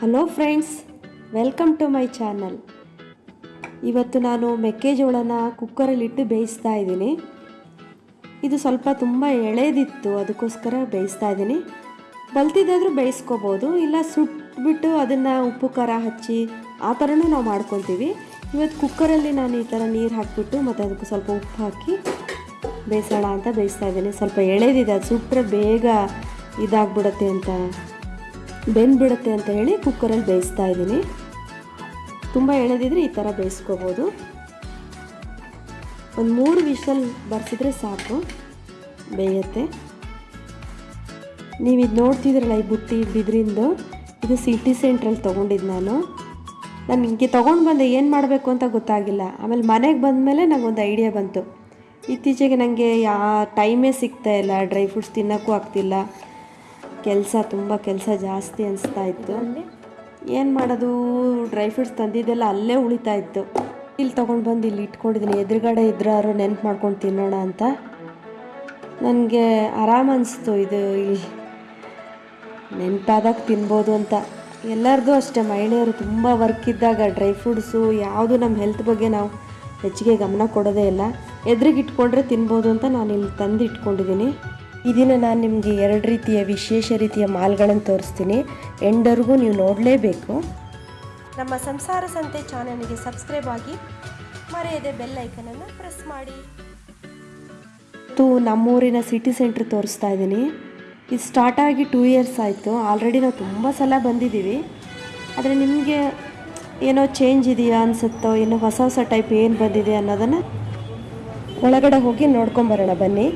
Hello friends welcome to my channel ಇವತ್ತು ನಾನು ಮೆಕ್ಕೆಜೋಳನ ಕುಕ್ಕರಲ್ಲಿಟ್ಟು ಬೇಯಿಸ್ತಾ ಇದ್ದೀನಿ. ಇದು ಸ್ವಲ್ಪ ತುಂಬ ಎಳೆದಿತ್ತು, ಅದಕ್ಕೋಸ್ಕರ ಬೇಯಿಸ್ತಾ ಇದ್ದೀನಿ. ಬಲ್ತಿದ್ದಾದರೂ ಬೇಯಿಸ್ಕೋಬೋದು, ಇಲ್ಲ ಸುಟ್ಬಿಟ್ಟು ಅದನ್ನು ಉಪ್ಪು, ಖಾರ ಹಚ್ಚಿ ಆ ಥರನೂ ನಾವು ಮಾಡ್ಕೊತೀವಿ ಇವತ್ತು ಕುಕ್ಕರಲ್ಲಿ ನಾನು ಈ ಥರ ನೀರು ಹಾಕಿಬಿಟ್ಟು ಮತ್ತು ಅದಕ್ಕೆ ಸ್ವಲ್ಪ ಉಪ್ಪು ಹಾಕಿ ಬೇಯಿಸೋಣ ಅಂತ ಬೇಯಿಸ್ತಾ ಇದ್ದೀನಿ. ಸ್ವಲ್ಪ ಎಳೆದಿದೆ, ಅದು ಸುಟ್ಟರೆ ಬೇಗ ಇದಾಗ್ಬಿಡುತ್ತೆ ಅಂತ ಬೆಂದ್ಬಿಡುತ್ತೆ ಅಂತ ಹೇಳಿ ಕುಕ್ಕರಲ್ಲಿ ಬೇಯಿಸ್ತಾ ಇದ್ದೀನಿ. ತುಂಬ ಎಳೆದಿದ್ರೆ ಈ ಥರ ಬೇಯಿಸ್ಕೋಬೋದು. ಒಂದು ಮೂರು ವಿಷಲ್ ಬರ್ಸಿದ್ರೆ ಸಾಕು, ಬೇಯುತ್ತೆ. ನೀವು ಇದು ನೋಡ್ತಿದ್ರಲ್ಲ ಈ ಬುಟ್ಟಿ ಬಿದ್ರಿಂದು? ಇದು ಸಿಟಿ ಸೆಂಟ್ರಲ್ಲಿ ತೊಗೊಂಡಿದ್ದು ನಾನು. ನಾನು ಹಿಂಗೆ ತೊಗೊಂಡು ಬಂದೆ ಏನು ಮಾಡಬೇಕು ಅಂತ ಗೊತ್ತಾಗಿಲ್ಲ. ಆಮೇಲೆ ಮನೆಗೆ ಬಂದಮೇಲೆ ನನಗೊಂದು ಐಡಿಯಾ ಬಂತು. ಇತ್ತೀಚೆಗೆ ನನಗೆ ಯಾ, ಟೈಮೇ ಸಿಗ್ತಾ ಇಲ್ಲ. ಡ್ರೈ ಫ್ರೂಟ್ಸ್ ತಿನ್ನೋಕ್ಕೂ ಆಗ್ತಿಲ್ಲ. ಕೆಲಸ ತುಂಬ ಕೆಲಸ ಜಾಸ್ತಿ ಅನಿಸ್ತಾ ಇತ್ತು. ಏನು ಮಾಡೋದು? ಡ್ರೈ ಫ್ರೂಟ್ಸ್ ತಂದಿದ್ದೆಲ್ಲ ಅಲ್ಲೇ ಉಳಿತಾ ಇತ್ತು. ಇಲ್ಲಿ ತೊಗೊಂಡು ಬಂದು ಇಲ್ಲಿ ಇಟ್ಕೊಂಡಿದ್ದೀನಿ ಎದುರುಗಡೆ ಇದ್ರಾರು ನೆನ್ಪು ಮಾಡ್ಕೊಂಡು ತಿನ್ನೋಣ ಅಂತ. ನನಗೆ ಆರಾಮ ಅನಿಸ್ತು ಇದು ಇಲ್ಲಿ. ನೆನಪಾದಾಗ ತಿನ್ಬೋದು ಅಂತ. ಎಲ್ಲರದು ಅಷ್ಟೇ. ಮಹಿಳೆಯರು ತುಂಬ ವರ್ಕ್ ಇದ್ದಾಗ ಡ್ರೈ ಫ್ರೂಟ್ಸು ಯಾವುದು ನಮ್ಮ ಹೆಲ್ತ್ ಬಗ್ಗೆ ನಾವು ಹೆಚ್ಚಿಗೆ ಗಮನ ಕೊಡೋದೇ ಇಲ್ಲ. ಎದುರಿಗೆ ಇಟ್ಕೊಂಡ್ರೆ ತಿನ್ಬೋದು ಅಂತ ನಾನು ಇಲ್ಲಿ ತಂದು ಇಟ್ಕೊಂಡಿದ್ದೀನಿ ಇದನ್ನು ನಾನು ನಿಮಗೆ ಎರಡು ರೀತಿಯ ವಿಶೇಷ ರೀತಿಯ ಮಾಲ್ಗಳನ್ನು ತೋರಿಸ್ತೀನಿ. ಎಂಡರ್ಗೂ ನೀವು ನೋಡಲೇಬೇಕು. ನಮ್ಮ ಸಂಸಾರ ಸಂತೆ ಚಾನಲ್ಗೆ ಸಬ್ಸ್ಕ್ರೈಬ್ ಆಗಿ ಮರೆಯದೆ ಬೆಲ್ ಐಕನನ್ನು ಪ್ರೆಸ್ ಮಾಡಿ. ಇವತ್ತು ನಮ್ಮೂರಿನ ಸಿಟಿ ಸೆಂಟ್ರ್ ತೋರಿಸ್ತಾ ಇದ್ದೀನಿ. ಇದು ಸ್ಟಾರ್ಟ್ ಆಗಿ ಟೂ ಇಯರ್ಸ್ ಆಯಿತು. ಆಲ್ರೆಡಿ ನಾವು ತುಂಬ ಸಲ ಬಂದಿದ್ದೀವಿ. ಆದರೆ ನಿಮಗೆ ಏನೋ ಚೇಂಜ್ ಇದೆಯಾ ಅನಿಸುತ್ತೋ, ಏನೋ ಹೊಸ ಹೊಸ ಟೈಪ್ ಏನು ಬಂದಿದೆ ಅನ್ನೋದನ್ನು ಒಳಗಡೆ ಹೋಗಿ ನೋಡ್ಕೊಂಬರೋಣ ಬನ್ನಿ.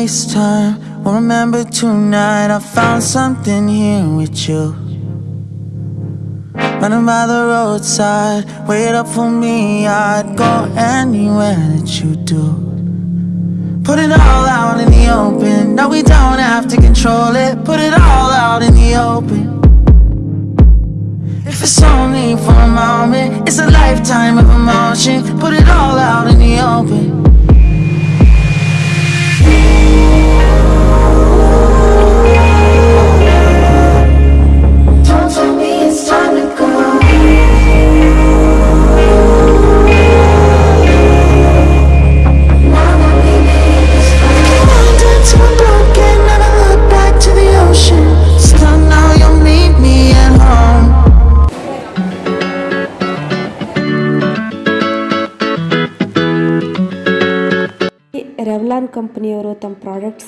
Waste time. Well, remember tonight I found something here with you. Running by the roadside, wait up for me. I'd go anywhere that you do. Put it all out in the open. No, we don't have to control it. Put it all out in the open. If it's only for a moment, it's a lifetime of emotion. Put it all out in the open.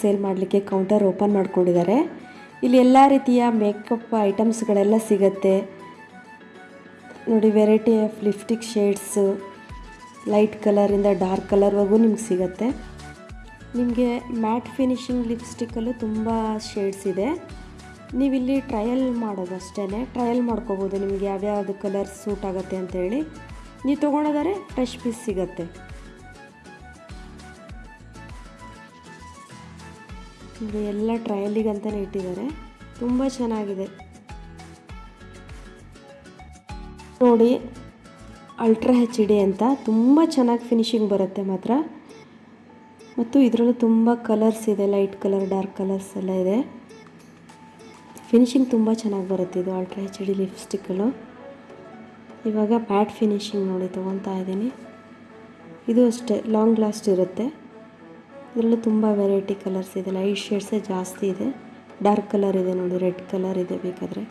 Sale ಮಾಡಲಿಕ್ಕೆ counter open ಮಾಡ್ಕೊಂಡಿದ್ದಾರೆ. ಇಲ್ಲಿ ಎಲ್ಲ ರೀತಿಯ makeup ಐಟಮ್ಸ್ಗಳೆಲ್ಲ ಸಿಗತ್ತೆ. ನೋಡಿ, variety of lipstick shades, light ಕಲರಿಂದ dark ಕಲರ್ವರೆಗೂ ನಿಮ್ಗೆ ಸಿಗುತ್ತೆ. ನಿಮಗೆ ಮ್ಯಾಟ್ ಫಿನಿಶಿಂಗ್ ಲಿಪ್ಸ್ಟಿಕ್ಕಲ್ಲೂ ತುಂಬ ಶೇಡ್ಸ್ ಇದೆ. ನೀವಿಲ್ಲಿ ಟ್ರಯಲ್ ಮಾಡೋದು ಅಷ್ಟೇ ಟ್ರಯಲ್ ಮಾಡ್ಕೋಬೋದು ನಿಮಗೆ ಯಾವ್ಯಾವುದು ಕಲರ್ ಸೂಟ್ ಆಗುತ್ತೆ ಅಂತೇಳಿ. ನೀವು ತೊಗೊಳೋದಾದ್ರೆ ಫ್ರೆಶ್ ಪೀಸ್ ಸಿಗುತ್ತೆ. ಇದು ಎಲ್ಲ ಟ್ರಯಲಿಗಂತಲೇ ಇಟ್ಟಿದ್ದಾರೆ. ತುಂಬ ಚೆನ್ನಾಗಿದೆ. ನೋಡಿ ಅಲ್ಟ್ರಾ ಹೆಚ್ ಡಿ ಅಂತ ತುಂಬ ಚೆನ್ನಾಗಿ ಫಿನಿಶಿಂಗ್ ಬರುತ್ತೆ ಮಾತ್ರ. ಮತ್ತು ಇದರಲ್ಲೂ ತುಂಬ ಕಲರ್ಸ್ ಇದೆ ಲೈಟ್ ಕಲರ್ ಡಾರ್ಕ್ ಕಲರ್ಸ್ ಎಲ್ಲ ಇದೆ. ಫಿನಿಶಿಂಗ್ ತುಂಬ ಚೆನ್ನಾಗಿ ಬರುತ್ತೆ ಇದು ಅಲ್ಟ್ರಾ ಹೆಚ್ ಡಿ ಲಿಪ್ಸ್ಟಿಕ್ಗಳು ಇವಾಗ ಪ್ಯಾಟ್ ಫಿನಿಶಿಂಗ್ ನೋಡಿ ತೊಗೊತಾ ಇದ್ದೀನಿ. ಇದು ಅಷ್ಟೇ ಲಾಂಗ್ ಲಾಸ್ಟ್ ಇರುತ್ತೆ. ಇದರಲ್ಲೂ ತುಂಬ ವೆರೈಟಿ ಕಲರ್ಸ್ ಇದೆ. ಲೈಟ್ ಶೇಡ್ಸೇ ಜಾಸ್ತಿ ಇದೆ. ಡಾರ್ಕ್ ಕಲರ್ ಇದೆ ನೋಡಿ ರೆಡ್ ಕಲರ್ ಇದೆ ಬೇಕಾದರೆ.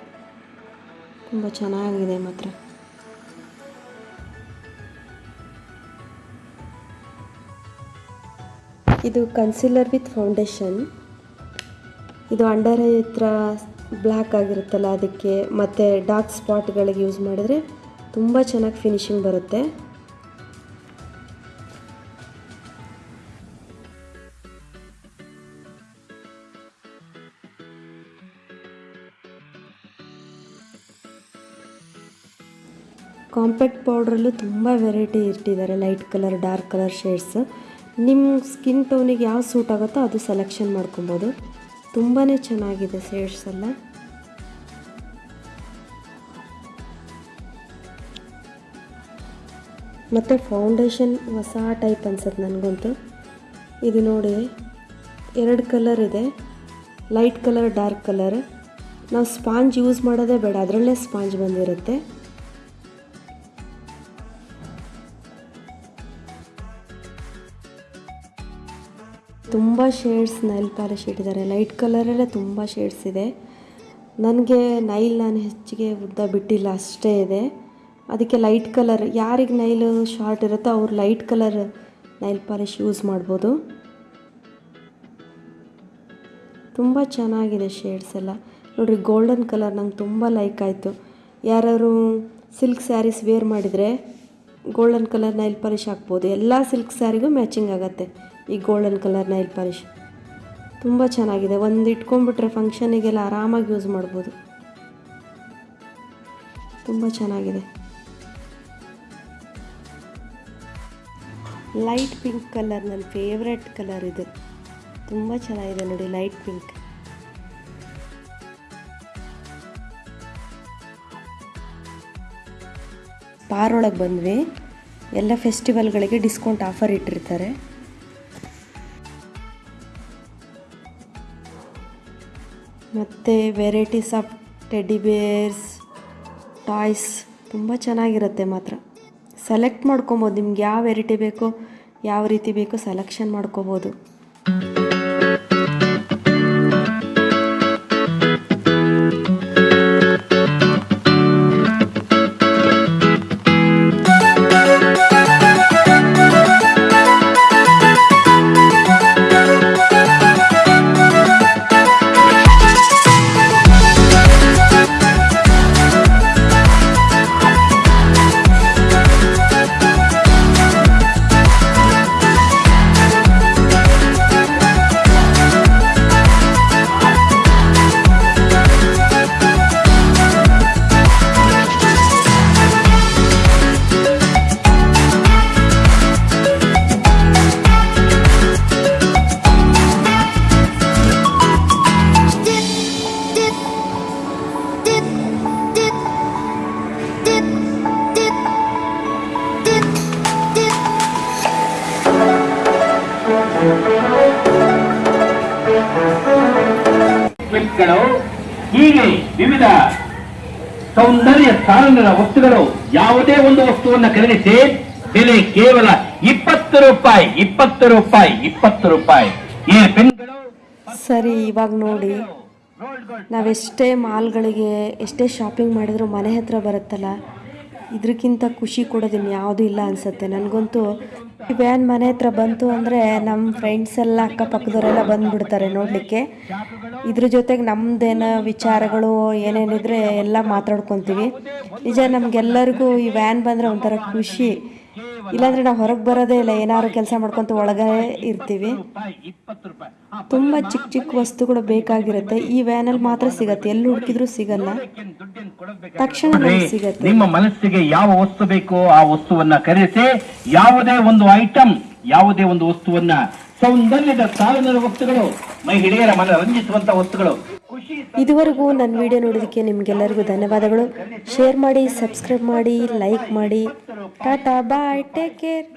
ತುಂಬ ಚೆನ್ನಾಗಿದೆ ಮಾತ್ರ. ಇದು ಕನ್ಸಿಲರ್ ವಿತ್ ಫೌಂಡೇಶನ್ ಇದು ಅಂಡರ್ ಐ ಹತ್ರ ಬ್ಲ್ಯಾಕ್ ಆಗಿರುತ್ತಲ್ಲ, ಅದಕ್ಕೆ ಮತ್ತು ಡಾರ್ಕ್ ಸ್ಪಾಟ್ಗಳಿಗೆ ಯೂಸ್ ಮಾಡಿದ್ರೆ ತುಂಬ ಚೆನ್ನಾಗಿ ಫಿನಿಶಿಂಗ್ ಬರುತ್ತೆ. ಕಾಂಪ್ಯಾಕ್ಟ್ ಪೌಡ್ರಲ್ಲೂ ತುಂಬ ವೆರೈಟಿ ಇಟ್ಟಿದ್ದಾರೆ light colour dark colour shades ನಿಮ್ಮ ಸ್ಕಿನ್ ಟೋನಿಗೆ ಯಾವ ಸೂಟ್ ಆಗುತ್ತೋ ಅದು ಸೆಲೆಕ್ಷನ್ ಮಾಡ್ಕೊಬೋದು. ತುಂಬಾ ಚೆನ್ನಾಗಿದೆ ಶೇಡ್ಸ್ ಎಲ್ಲ. ಮತ್ತು ಫೌಂಡೇಶನ್ ಹೊಸ ಟೈಪ್ ಅನ್ಸುತ್ತೆ ನನಗಂತೂ. ಇದು ನೋಡಿ, ಎರಡು ಕಲರ್ ಇದೆ. ಲೈಟ್ ಕಲರ್ ಡಾರ್ಕ್ ಕಲರ್ ನಾವು ಸ್ಪಾಂಜ್ ಯೂಸ್ ಮಾಡೋದೇ ಬೇಡ, ಅದರಲ್ಲೇ ಸ್ಪಾಂಜ್ ಬಂದಿರುತ್ತೆ. ತುಂಬ ಶೇಡ್ಸ್ ನೈಲ್ ಪಾಲಿಶ್ ಇಟ್ಟಿದ್ದಾರೆ. ಲೈಟ್ ಕಲರಲ್ಲೇ ತುಂಬ ಶೇಡ್ಸ್ ಇದೆ. ನನಗೆ ನೈಲ್ ನಾನು ಹೆಚ್ಚಿಗೆ ಉದ್ದ ಬಿಟ್ಟಿಲ್ಲ, ಅಷ್ಟೇ ಇದೆ. ಅದಕ್ಕೆ ಲೈಟ್ ಕಲರ್ ಯಾರಿಗೆ ನೈಲು ಶಾರ್ಟ್ ಇರುತ್ತೋ ಅವ್ರು light colour nail polish use ಮಾಡ್ಬೋದು. ತುಂಬ ಚೆನ್ನಾಗಿದೆ ಶೇಡ್ಸ್ ಎಲ್ಲ. ನೋಡಿರಿ ಗೋಲ್ಡನ್ ಕಲರ್ ನಂಗೆ ತುಂಬ ಲೈಕ್ ಆಯಿತು. ಯಾರು ಸಿಲ್ಕ್ ಸ್ಯಾರೀಸ್ ವೇರ್ ಮಾಡಿದರೆ ಗೋಲ್ಡನ್ ಕಲರ್ ನೈಲ್ ಪಾಲಿಶ್ ಹಾಕ್ಬೋದು. ಎಲ್ಲ ಸಿಲ್ಕ್ ಸ್ಯಾರಿಗೂ ಮ್ಯಾಚಿಂಗ್ ಆಗುತ್ತೆ. ಈ ಗೋಲ್ಡನ್ ಕಲರ್ ನೈಲ್ ಪಾಲಿಶ್ ತುಂಬ ಚೆನ್ನಾಗಿದೆ. ಒಂದು ಇಟ್ಕೊಂಡ್ಬಿಟ್ರೆ ಫಂಕ್ಷನಿಗೆಲ್ಲ ಆರಾಮಾಗಿ ಯೂಸ್ ಮಾಡ್ಬೋದು. ತುಂಬ ಚೆನ್ನಾಗಿದೆ. ಲೈಟ್ ಪಿಂಕ್ ಕಲರ್ ನನ್ನ ಫೇವ್ರೆಟ್ ಕಲರ್ ಇದು. ತುಂಬ ಚೆನ್ನಾಗಿದೆ ನೋಡಿ ಲೈಟ್ ಪಿಂಕ್ ಪಾರೊಳಗೆ ಬಂದ್ವಿ. ಎಲ್ಲ ಫೆಸ್ಟಿವಲ್ಗಳಿಗೆ ಡಿಸ್ಕೌಂಟ್ ಆಫರ್ ಇಟ್ಟಿರ್ತಾರೆ. ಮತ್ತು varieties of teddy bears toys ತುಂಬ ಚೆನ್ನಾಗಿರುತ್ತೆ ಮಾತ್ರ. ಸೆಲೆಕ್ಟ್ ಮಾಡ್ಕೊಬೋದು, ನಿಮ್ಗೆ ಯಾವ ವೆರೈಟಿ ಬೇಕೋ, ಯಾವ ರೀತಿ ಬೇಕೋ ಸೆಲೆಕ್ಷನ್ ಮಾಡ್ಕೋಬೋದು. ಹೀಗೆ ವಿವಿಧ ಸೌಂದರ್ಯ ಸಾಧನಗಳ ವಸ್ತುಗಳು ಯಾವುದೇ ಒಂದು ವಸ್ತುವನ್ನು ಖರೀದಿಸಿ, ಬೆಲೆ ಕೇವಲ ಇಪ್ಪತ್ತು ರೂಪಾಯಿ ಇಪ್ಪತ್ತು ರೂಪಾಯಿ ಇಪ್ಪತ್ತು ರೂಪಾಯಿ. ಈ ಪೆನ್ಗಳು ಸರಿ, ಇವಾಗ ನೋಡಿ. ನಾವೆಷ್ಟೇ ಮಾಲ್ಗಳಿಗೆ ಎಷ್ಟೇ ಶಾಪಿಂಗ್ ಮಾಡಿದ್ರು ಮನೆ ಹತ್ರ ಬರುತ್ತಲ್ಲ ಇದಕ್ಕಿಂತ ಖುಷಿ ಕೊಡೋದಿನ್ನು ಯಾವುದೂ ಇಲ್ಲ ಅನಿಸುತ್ತೆ. ನನಗಂತೂ ಈ ವ್ಯಾನ್ ಮನೆ ಹತ್ರ ಬಂತು ಅಂದರೆ ನಮ್ಮ ಫ್ರೆಂಡ್ಸ್ ಎಲ್ಲ ಅಕ್ಕಪಕ್ಕದವರೆಲ್ಲ ಬಂದ್ಬಿಡ್ತಾರೆ ನೋಡಲಿಕ್ಕೆ. ಇದ್ರ ಜೊತೆಗೆ ನಮ್ದೇನ ವಿಚಾರಗಳು ಏನೇನಿದ್ರೆ ಎಲ್ಲ ಮಾತಾಡ್ಕೊತೀವಿ. ನಿಜ ನಮಗೆಲ್ಲರಿಗೂ ಈ ವ್ಯಾನ್ ಬಂದರೆ ಒಂಥರ ಖುಷಿ. ಇಲ್ಲಾಂದ್ರೆ ನಾವು ಹೊರಗೆ ಬರೋದೇ ಇಲ್ಲ ಏನಾದ್ರು ಕೆಲಸ ಮಾಡ್ಕೊತ ಒಳಗೆ ಇರ್ತೀವಿ. ತುಂಬ ಚಿಕ್ಕ ಚಿಕ್ಕ ವಸ್ತುಗಳು ಬೇಕಾಗಿರುತ್ತೆ. ಈ ವ್ಯಾನಲ್ಲಿ ಮಾತ್ರ ಸಿಗತ್ತೆ. ಎಲ್ಲಿ ಹುಡುಕಿದ್ರು ಸಿಗಲ್ಲ. ತಕ್ಷಣ ಸಿಗತ್ತೆ. ನಿಮ್ಮ ಮನಸ್ಸಿಗೆ ಯಾವ ವಸ್ತು ಬೇಕೋ ಆ ವಸ್ತುವನ್ನ ಖರೀದಿಸಿ ಯಾವುದೇ ಒಂದು ಐಟಮ್ ಯಾವುದೇ ಒಂದು ವಸ್ತುವನ್ನ ಸೌಂದರ್ಯದ ಸಾವಿರ ವಸ್ತುಗಳು ಮಹಿಳೆಯರ ಮನ ರಂಜಿಸುವಂತ ವಸ್ತುಗಳು ಇದುವರೆಗೂ ನನ್ನ ವಿಡಿಯೋ ನೋಡೋದಕ್ಕೆ ನಿಮಗೆಲ್ಲರಿಗೂ ಧನ್ಯವಾದಗಳು. ಶೇರ್ ಮಾಡಿ ಸಬ್ಸ್ಕ್ರೈಬ್ ಮಾಡಿ ಲೈಕ್ ಮಾಡಿ. Tata bye take care